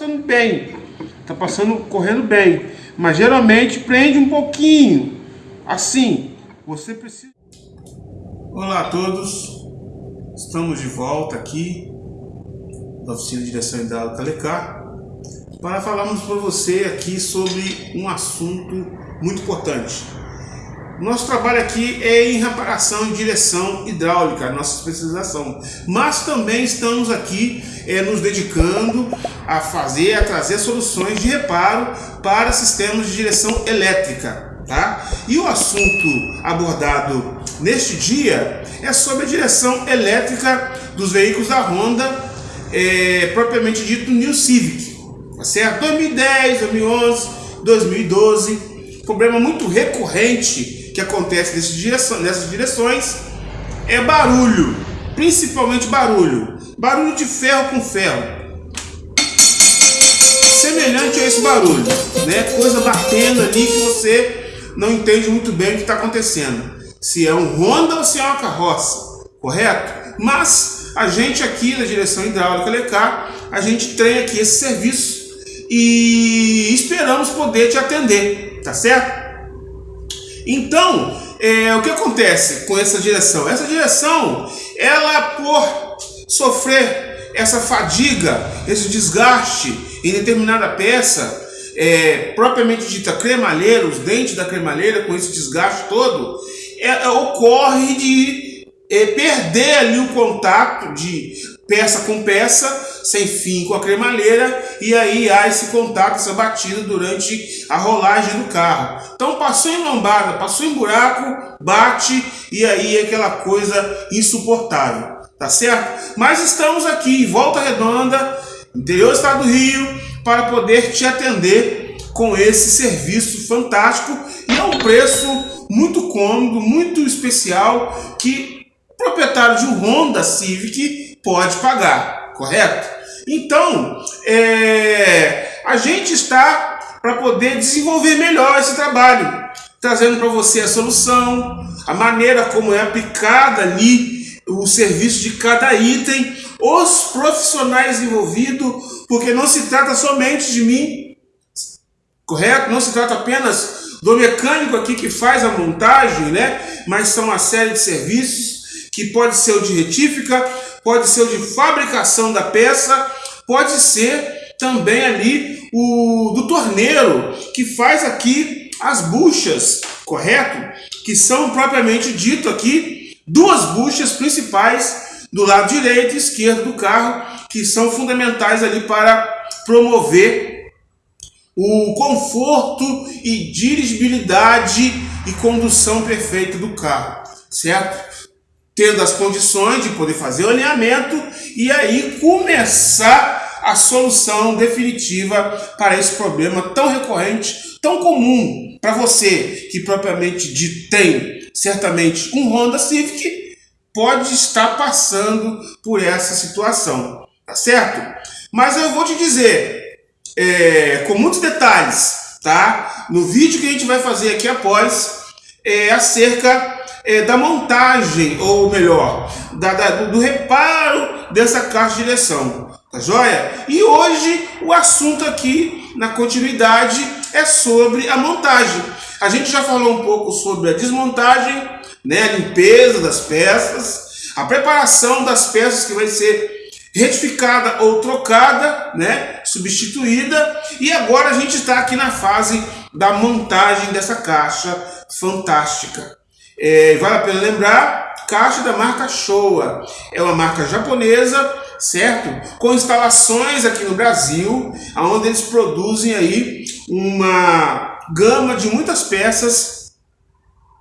passando bem, tá passando, correndo bem, mas geralmente prende um pouquinho. Assim, você precisa. Olá a todos, estamos de volta aqui da oficina de direção hidráulica Lecar para falarmos para você aqui sobre um assunto muito importante nosso trabalho aqui é em reparação e direção hidráulica, nossa especialização. Mas também estamos aqui é, nos dedicando a fazer, a trazer soluções de reparo para sistemas de direção elétrica. Tá? E o assunto abordado neste dia é sobre a direção elétrica dos veículos da Honda, é, propriamente dito New Civic. Tá certo? 2010, 2011, 2012, problema muito recorrente que acontece nessas direções, é barulho, principalmente barulho, barulho de ferro com ferro. Semelhante a esse barulho, né? Coisa batendo ali que você não entende muito bem o que está acontecendo. Se é um Honda ou se é uma carroça, correto? Mas a gente aqui da direção hidráulica Lecar, a gente tem aqui esse serviço e esperamos poder te atender, tá certo? Então, é, o que acontece com essa direção? Essa direção, ela por sofrer essa fadiga, esse desgaste em determinada peça, é, propriamente dita cremalheira, os dentes da cremalheira com esse desgaste todo, é, é ocorre de é, perder ali o contato de peça com peça sem fim com a cremalheira e aí há esse contato, essa batida durante a rolagem do carro. Então passou em lombada, passou em buraco, bate e aí é aquela coisa insuportável, tá certo? Mas estamos aqui em Volta Redonda, interior do estado do Rio, para poder te atender com esse serviço fantástico e a um preço muito cômodo, muito especial que o proprietário de um Honda Civic pode pagar correto? Então, é, a gente está para poder desenvolver melhor esse trabalho, trazendo para você a solução, a maneira como é aplicada ali o serviço de cada item, os profissionais envolvidos, porque não se trata somente de mim, correto? Não se trata apenas do mecânico aqui que faz a montagem, né? Mas são uma série de serviços que pode ser o de retífica, pode ser o de fabricação da peça, pode ser também ali o do torneiro, que faz aqui as buchas, correto? Que são propriamente dito aqui duas buchas principais do lado direito e esquerdo do carro, que são fundamentais ali para promover o conforto e dirigibilidade e condução perfeita do carro, certo? Tendo as condições de poder fazer o alinhamento e aí começar a solução definitiva para esse problema tão recorrente, tão comum para você que propriamente de tem certamente um Honda Civic pode estar passando por essa situação, tá certo? Mas eu vou te dizer é, com muitos detalhes, tá? No vídeo que a gente vai fazer aqui após é acerca é, da montagem, ou melhor, da, da, do reparo dessa caixa de direção. Tá joia? E hoje o assunto aqui, na continuidade, é sobre a montagem. A gente já falou um pouco sobre a desmontagem, né, a limpeza das peças, a preparação das peças que vai ser retificada ou trocada, né, substituída, e agora a gente está aqui na fase da montagem dessa caixa fantástica. É, vale a pena lembrar, caixa da marca Showa. É uma marca japonesa, certo? Com instalações aqui no Brasil, onde eles produzem aí uma gama de muitas peças,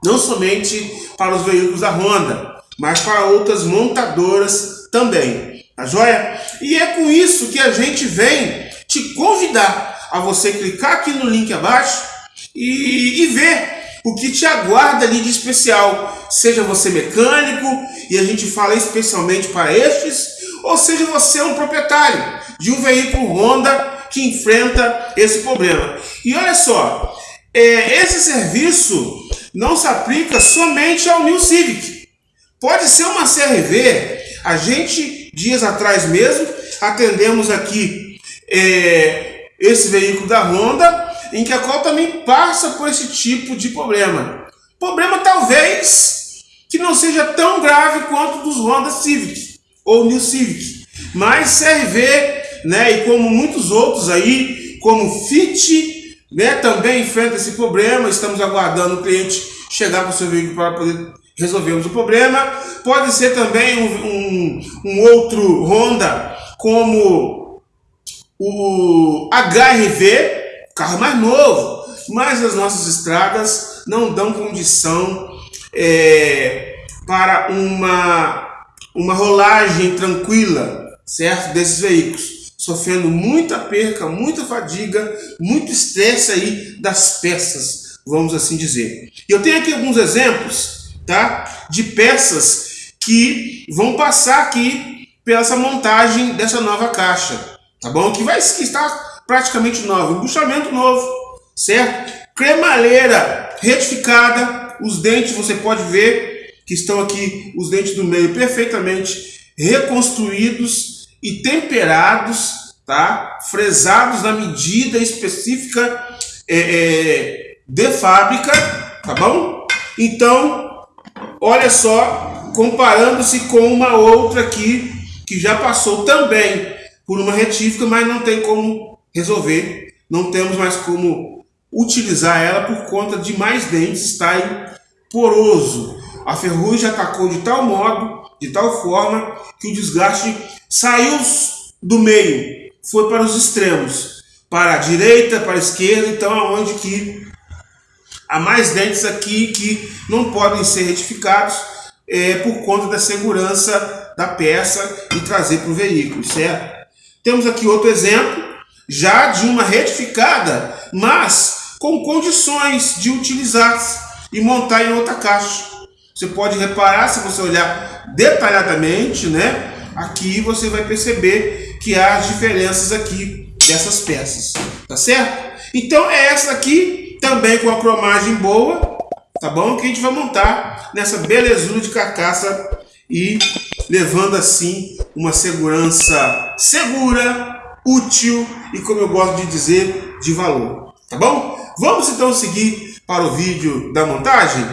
não somente para os veículos da Honda, mas para outras montadoras também. Tá joia? E é com isso que a gente vem te convidar a você clicar aqui no link abaixo e, e ver o que te aguarda ali de especial, seja você mecânico, e a gente fala especialmente para estes, ou seja você um proprietário de um veículo Honda que enfrenta esse problema. E olha só, é, esse serviço não se aplica somente ao New Civic. Pode ser uma CRV. A gente, dias atrás mesmo, atendemos aqui é, esse veículo da Honda, em que a qual também passa por esse tipo de problema. Problema talvez que não seja tão grave quanto dos Honda Civic ou New Civic, mas CRV, né, e como muitos outros aí, como Fit, né, também enfrenta esse problema. Estamos aguardando o cliente chegar com o seu veículo para poder resolvermos o problema. Pode ser também um, um, um outro Honda, como o HRV, carro mais novo, mas as nossas estradas não dão condição é, para uma, uma rolagem tranquila, certo, desses veículos sofrendo muita perca, muita fadiga, muito estresse aí das peças, vamos assim dizer. Eu tenho aqui alguns exemplos tá? De peças que vão passar aqui pela essa montagem dessa nova caixa, tá bom? Que vai estar praticamente nova, embuchamento novo, certo? Cremaleira retificada, os dentes você pode ver que estão aqui, os dentes do meio perfeitamente reconstruídos e temperados, tá? Fresados na medida específica é, é, de fábrica, tá bom? Então, olha só, comparando-se com uma outra aqui, que já passou também por uma retífica, mas não tem como resolver, não temos mais como utilizar ela por conta de mais dentes. Estarem poroso. A ferrugem atacou de tal modo, de tal forma, que o desgaste saiu do meio, foi para os extremos, para a direita, para a esquerda, então aonde que Há mais dentes aqui que não podem ser retificados é, por conta da segurança da peça e trazer para o veículo, certo? Temos aqui outro exemplo, já de uma retificada, mas com condições de utilizar e montar em outra caixa. Você pode reparar, se você olhar detalhadamente, né? Aqui você vai perceber que há as diferenças aqui dessas peças, tá certo? Então é essa aqui também com a cromagem boa, tá bom? Que a gente vai montar nessa belezura de carcaça e levando assim uma segurança segura, útil e como eu gosto de dizer, de valor, tá bom? Vamos então seguir para o vídeo da montagem?